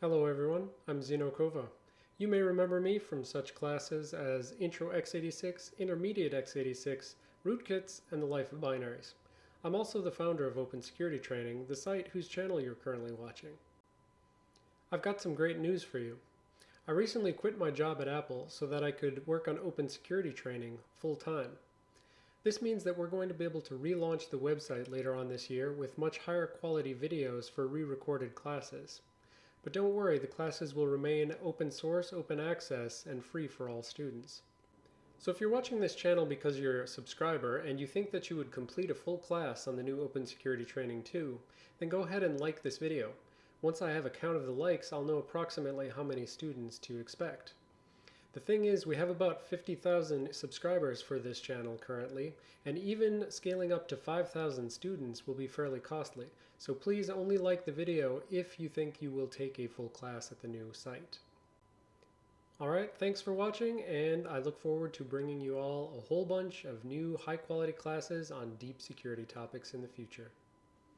Hello everyone, I'm Xeno Kovah. You may remember me from such classes as Intro x86, Intermediate x86, Rootkits, and the Life of Binaries. I'm also the founder of Open Security Training, the site whose channel you're currently watching. I've got some great news for you. I recently quit my job at Apple so that I could work on Open Security Training full-time. This means that we're going to be able to relaunch the website later on this year with much higher quality videos for re-recorded classes. But don't worry, the classes will remain open source, open access, and free for all students. So if you're watching this channel because you're a subscriber and you think that you would complete a full class on the new Open Security Training 2, then go ahead and like this video. Once I have a count of the likes, I'll know approximately how many students to expect. The thing is, we have about 50,000 subscribers for this channel currently, and even scaling up to 5,000 students will be fairly costly. So please only like the video if you think you will take a full class at the new site. Alright, thanks for watching, and I look forward to bringing you all a whole bunch of new high quality classes on deep security topics in the future.